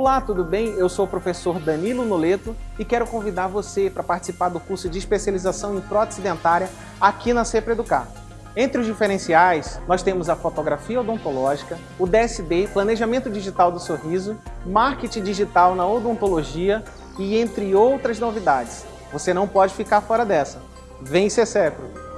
Olá, tudo bem? Eu sou o professor Danilo Noleto e quero convidar você para participar do curso de especialização em prótese dentária aqui na Cepra Educar. Entre os diferenciais, nós temos a fotografia odontológica, o DSD, Planejamento Digital do Sorriso, Marketing Digital na Odontologia e entre outras novidades. Você não pode ficar fora dessa. Vem ser Cepro!